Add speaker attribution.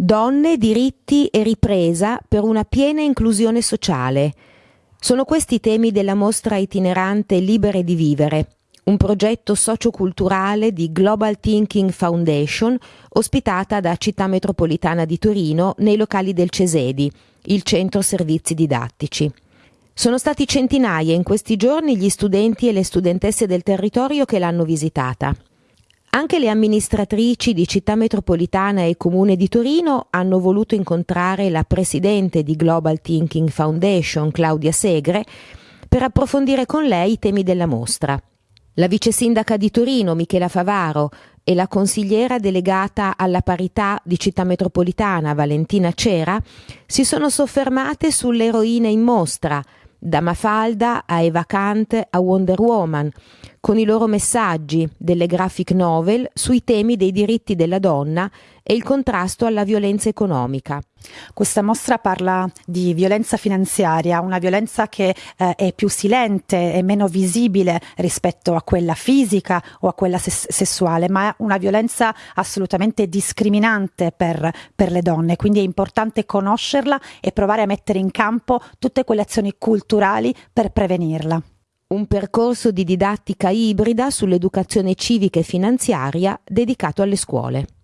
Speaker 1: Donne, diritti e ripresa per una piena inclusione sociale. Sono questi i temi della mostra itinerante Libere di Vivere, un progetto socioculturale di Global Thinking Foundation ospitata da Città Metropolitana di Torino nei locali del Cesedi, il centro servizi didattici. Sono stati centinaia in questi giorni gli studenti e le studentesse del territorio che l'hanno visitata. Anche le amministratrici di Città Metropolitana e Comune di Torino hanno voluto incontrare la presidente di Global Thinking Foundation, Claudia Segre, per approfondire con lei i temi della mostra. La vice sindaca di Torino, Michela Favaro, e la consigliera delegata alla parità di Città Metropolitana, Valentina Cera, si sono soffermate sulle eroine in mostra, da Mafalda a Eva Kant a Wonder Woman, con i loro messaggi delle graphic novel sui temi dei diritti della donna e il contrasto alla violenza economica.
Speaker 2: Questa mostra parla di violenza finanziaria, una violenza che eh, è più silente e meno visibile rispetto a quella fisica o a quella ses- sessuale, ma è una violenza assolutamente discriminante per, per le donne. Quindi è importante conoscerla e provare a mettere in campo tutte quelle azioni culturali per prevenirla.
Speaker 1: Un percorso di didattica ibrida sull'educazione civica e finanziaria dedicato alle scuole.